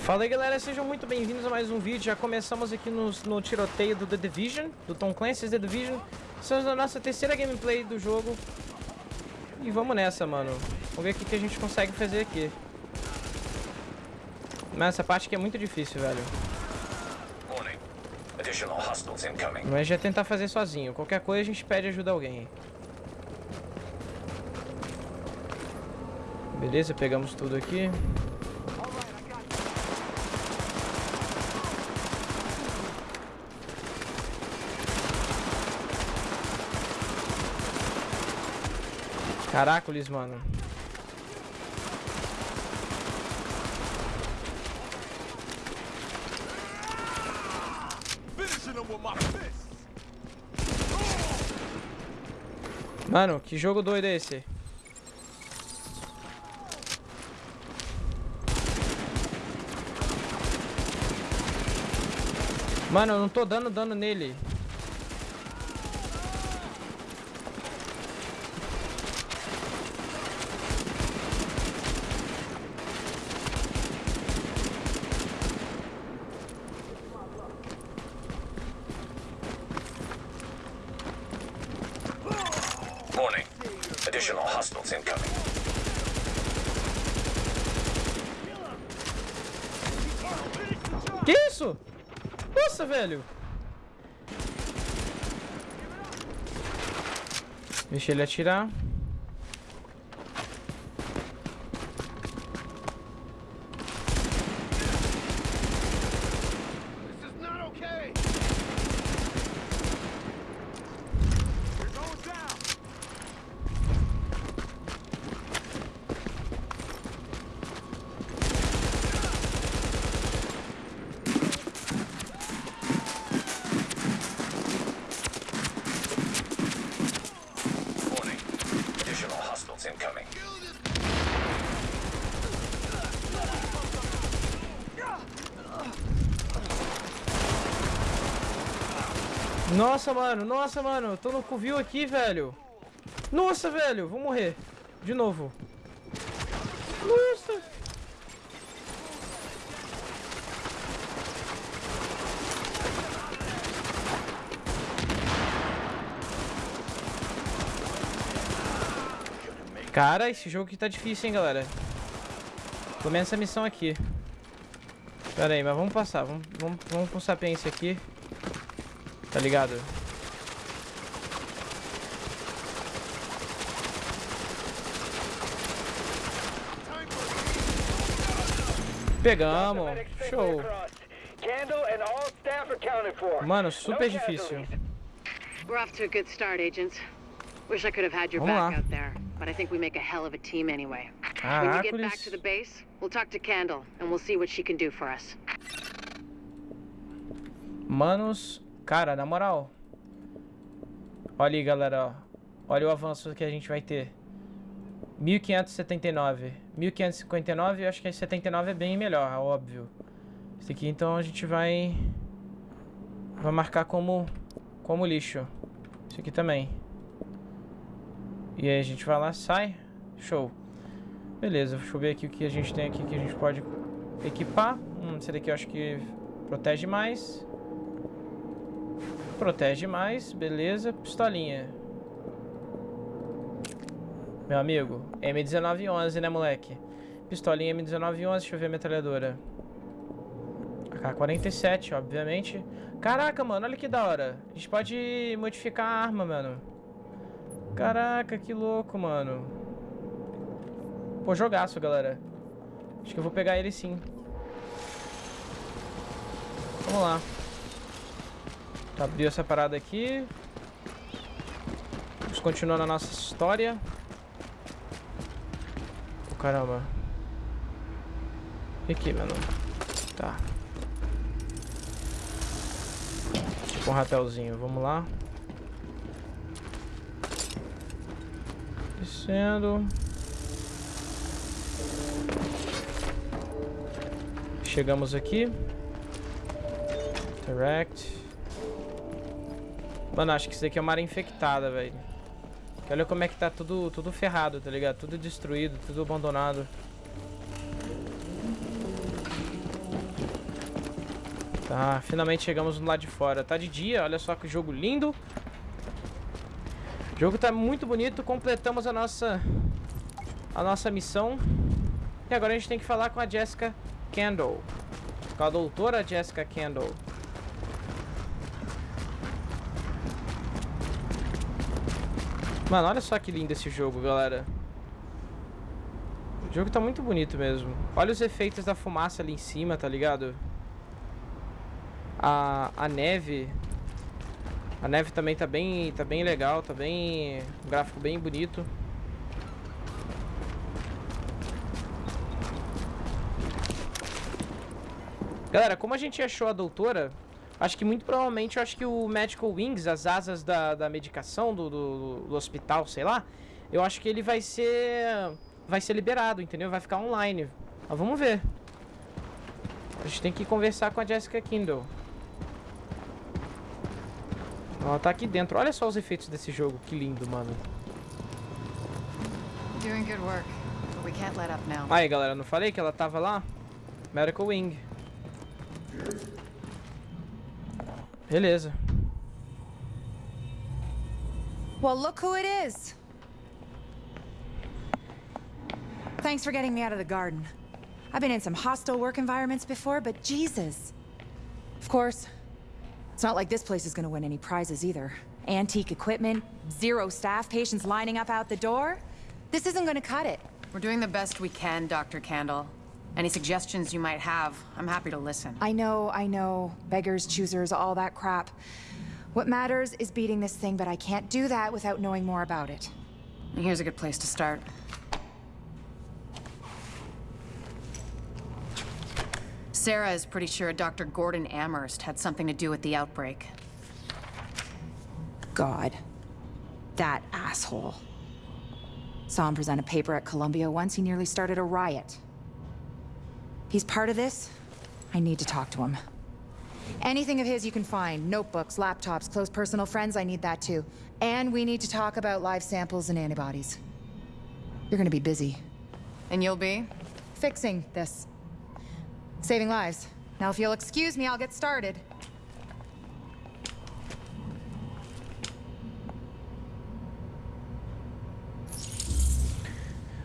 Fala aí galera, sejam muito bem-vindos a mais um vídeo. Já começamos aqui no, no, tiroteio do The Division, do Tom Clancy's The Division. Estamos na nossa terceira gameplay do jogo. E vamos nessa, mano. Vamos ver o que, que a gente consegue fazer aqui. Mas essa parte aqui é muito difícil, velho. Mas já tentar fazer sozinho. Qualquer coisa a gente pede ajuda a alguém. Beleza, pegamos tudo aqui. Caracoles, mano. Mano, que jogo doido é esse? Mano, eu não tô dando dano nele. Additional hostiles incoming. Que isso? Nossa, velho. Deixa ele atirar. Nossa, mano, nossa, mano. Tô no covil aqui, velho. Nossa, velho. Vou morrer. De novo. Nossa. Cara, esse jogo aqui tá difícil, hein, galera. Começa a missão aqui. Pera aí, mas vamos passar. Vamos, vamos, vamos com sapiência aqui. Tá ligado? Pegamos. Show. Mano, super difícil. We're off to a good start, agents. Wish I could have had your back out there, but I think we make a hell of a team anyway. When you get back to the base, we'll talk to Candle and we'll see what she can do for us. Manos, Cara, na moral. Olha aí, galera, ó. Olha o avanço que a gente vai ter. 1579. 1559, eu acho que 79 é bem melhor, óbvio. Esse aqui, então, a gente vai... Vai marcar como, como lixo. Esse aqui também. E aí a gente vai lá, sai. Show. Beleza, deixa eu ver aqui o que a gente tem aqui que a gente pode equipar. Hum, esse daqui eu acho que protege mais. Protege mais, beleza. Pistolinha. Meu amigo, M1911, né, moleque? Pistolinha M1911, deixa eu ver a metralhadora. AK-47, obviamente. Caraca, mano, olha que da hora. A gente pode modificar a arma, mano. Caraca, que louco, mano. Pô, jogaço, galera. Acho que eu vou pegar ele sim. Vamos lá. Abriu essa parada aqui. Vamos continuar na nossa história. Oh, caramba. E aqui, mano? Tá. Tipo um rapelzinho. Vamos lá. Descendo. Chegamos aqui. Direct. Mano, acho que isso aqui é uma área infectada, velho. Olha como é que tá tudo, tudo ferrado, tá ligado? Tudo destruído, tudo abandonado. Tá, finalmente chegamos no lado de fora. Tá de dia, olha só que jogo lindo. O jogo tá muito bonito, completamos a nossa a nossa missão. E agora a gente tem que falar com a Jessica Kendall. Com a doutora Jessica Kendall. Mano, olha só que lindo esse jogo, galera. O jogo tá muito bonito mesmo. Olha os efeitos da fumaça ali em cima, tá ligado? A, a neve. A neve também tá bem, tá bem legal, tá bem... Um gráfico bem bonito. Galera, como a gente achou a doutora, acho que muito provavelmente, eu acho que o Medical Wings, as asas da, da medicação do, do, do, hospital, sei lá, eu acho que ele vai ser vai ser liberado, entendeu? Vai ficar online. Mas vamos ver. A gente tem que conversar com a Jessica Kindle. Ela tá aqui dentro. Olha só os efeitos desse jogo. Que lindo, mano. Aí, galera, não falei que ela tava lá? Medical Wing. Beleza. Well, look who it is. Thanks for getting me out of the garden. I've been in some hostile work environments before, but Jesus. Of course, it's not like this place is gonna win any prizes either. Antique equipment, zero staff, patients lining up out the door. This isn't gonna cut it. We're doing the best we can, Dr. Candle. Any suggestions you might have, I'm happy to listen. I know, I know. Beggars, choosers, all that crap. What matters is beating this thing, but I can't do that without knowing more about it. Here's a good place to start. Sarah is pretty sure Dr. Gordon Amherst had something to do with the outbreak. God. That asshole. Saw him present a paper at Columbia once, he nearly started a riot. He's part of this. I need to talk to him. Anything of his you can find. Notebooks, laptops, close personal friends, I need that too. And we need to talk about live samples and antibodies. You're gonna be busy. And you'll be? Fixing this. Saving lives. Now if you'll excuse me, I'll get started.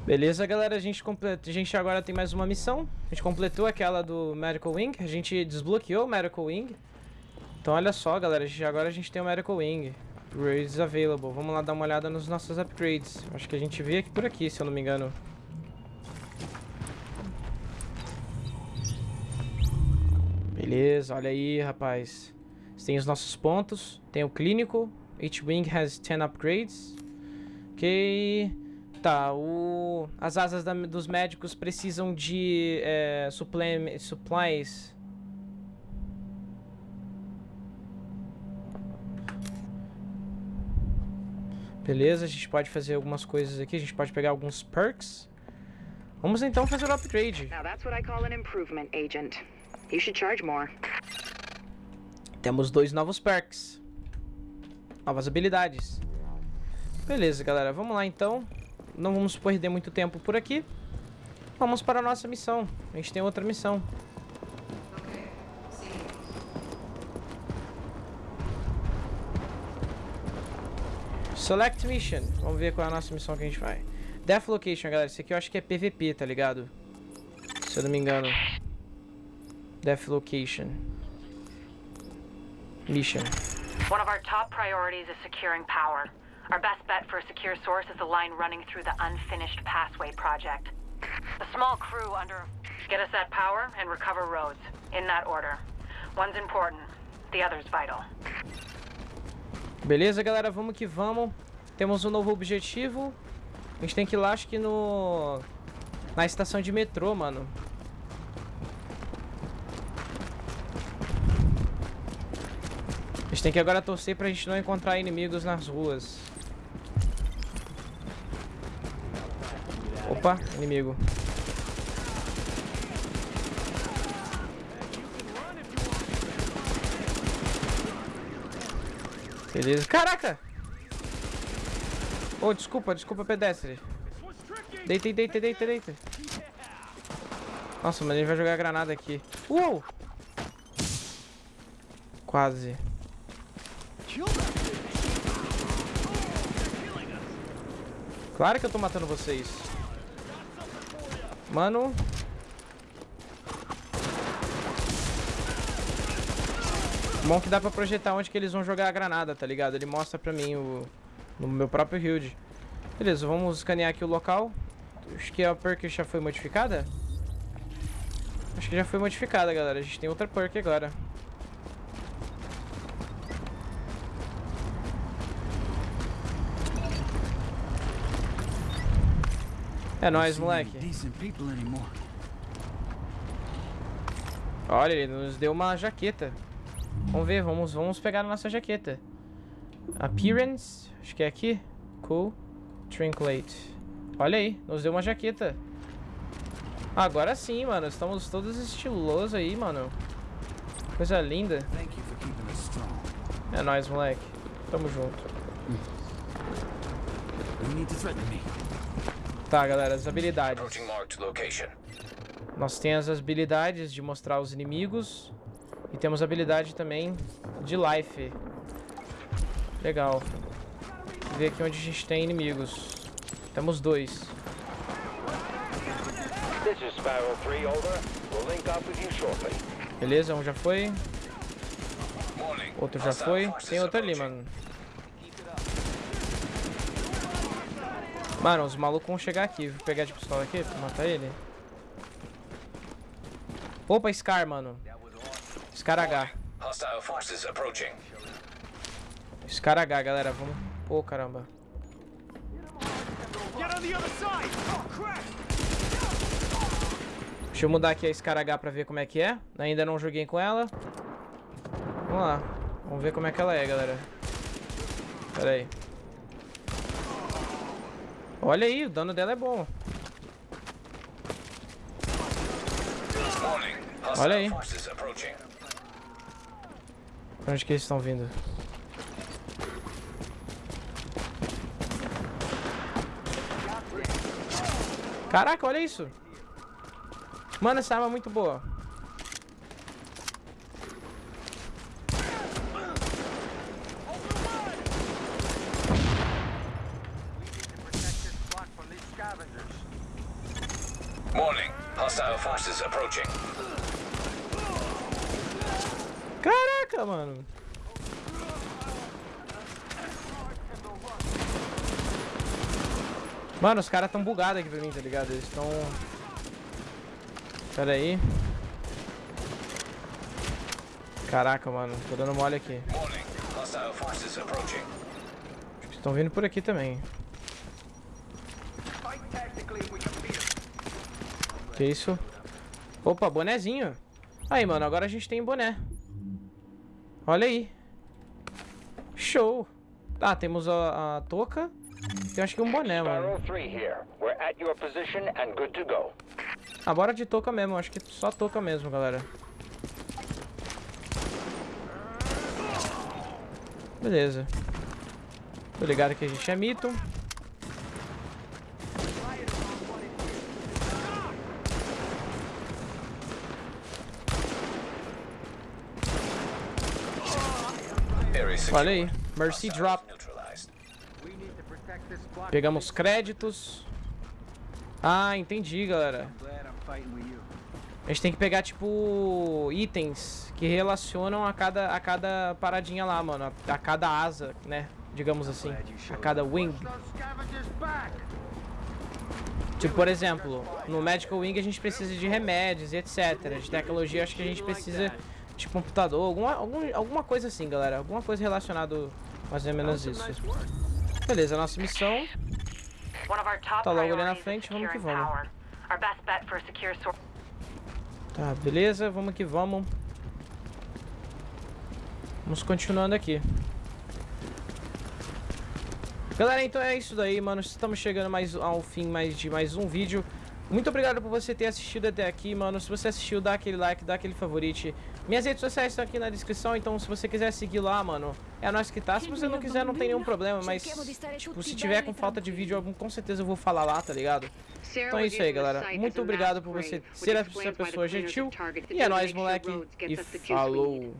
Beleza, galera, a gente, completa, a gente agora tem mais uma missão. A gente completou aquela do Medical Wing, a gente desbloqueou o Medical Wing. Então olha só, galera, a gente, agora a gente tem o Medical Wing. Upgrades available. Vamos lá dar uma olhada nos nossos upgrades. Acho que a gente vê aqui por aqui, se eu não me engano. Beleza, olha aí, rapaz. Tem os nossos pontos. Tem o clínico. Each wing has 10 upgrades. Ok. Tá, o... as asas da, dos médicos precisam de é, supplies. Beleza, a gente pode fazer algumas coisas aqui, a gente pode pegar alguns perks. Vamos então fazer o upgrade. Temos dois novos perks. Novas habilidades. Beleza, galera, vamos lá então não vamos perder muito tempo por aqui. Vamos para a nossa missão. A gente tem outra missão. Select Mission. Vamos ver qual é a nossa missão que a gente vai. Death Location, galera. Esse aqui eu acho que é PVP, tá ligado? Se eu não me engano. Death Location. Mission. One of our top priorities is securing power. Our best bet for a secure source is a line running through the unfinished passway project. A small crew under... Get us that power and recover roads. In that order. One's important, the other's vital. Beleza, galera, vamos que vamos. Temos um novo objetivo. A gente tem que ir lá, acho que no... Na estação de metrô, mano. A gente tem que agora torcer pra gente não encontrar inimigos nas ruas. Opa, inimigo. Beleza. Caraca! Oh, desculpa, desculpa, pedestre. Deita, deita, deita, deita. Nossa, mas ele vai jogar granada aqui. Uou! Quase. Claro que eu tô matando vocês. Mano. Bom que dá pra projetar onde que eles vão jogar a granada, tá ligado? Ele mostra pra mim o... No meu próprio build. Beleza, vamos escanear aqui o local. Acho que a perk já foi modificada. Acho que já foi modificada, galera. A gente tem outra perk agora. É nóis, moleque. Olha, ele nos deu uma jaqueta. Vamos ver, vamos, vamos pegar a nossa jaqueta. Appearance, acho que é aqui. Cool. Trinklate. Olha aí, nos deu uma jaqueta. Agora sim, mano. Estamos todos estilosos aí, mano. Coisa linda. É nóis, moleque. Tamo junto. Tá, galera, as habilidades. Nós temos as habilidades de mostrar os inimigos. E temos a habilidade também de life. Legal. Ver aqui onde a gente tem inimigos. Temos dois. Beleza, um já foi. Outro já foi. Tem outro ali, mano. Mano, os malucos vão chegar aqui. Vou pegar de pistola aqui pra matar ele. Opa, Scar, mano. Scar H. Scar H, galera. Vamos... Pô, oh, caramba. Deixa eu mudar aqui a Scar H pra ver como é que é. Ainda não joguei com ela. Vamos lá. Vamos ver como é que ela é, galera. Pera aí. Olha aí, o dano dela é bom. Olha aí. Onde que eles estão vindo? Caraca, olha isso. Mano, essa arma é muito boa. Morning. Hostile forces approaching. Caraca, mano. Mano, os caras tão bugados aqui pra mim, tá ligado? Eles estão... Pera aí. Caraca, mano. Tô dando mole aqui. Estão vindo por aqui também. Que isso? Opa, bonezinho. Aí, mano, agora a gente tem boné. Olha aí. Show. Ah, temos a, a touca. Eu acho que um boné, mano. Ah, bora de touca mesmo. Acho que só touca mesmo, galera. Beleza. Tô ligado que a gente é mito. Olha aí. Mercy Drop. Pegamos créditos. Ah, entendi, galera. A gente tem que pegar, tipo, itens que relacionam a cada, a cada paradinha lá, mano. A, a cada asa, né? Digamos assim. A cada wing. Tipo, por exemplo, no Medical Wing a gente precisa de remédios e etc. De tecnologia, acho que a gente precisa de computador, alguma, algum, alguma coisa assim, galera. Alguma coisa relacionada mais ou menos isso. Beleza, nossa missão tá logo ali na frente, vamos que vamos. Tá, beleza, vamos que vamos. Vamos continuando aqui. Galera, então é isso daí, mano. Estamos chegando mais ao fim mais de mais um vídeo. Muito obrigado por você ter assistido até aqui, mano. Se você assistiu, dá aquele like, dá aquele favorite. Minhas redes sociais estão aqui na descrição, então se você quiser seguir lá, mano, é nós que tá. Se você não quiser, não tem nenhum problema, mas, tipo, se tiver com falta de vídeo, com certeza eu vou falar lá, tá ligado? Então é isso aí, galera. Muito obrigado por você ser essa pessoa gentil. E é nóis, moleque. E falou.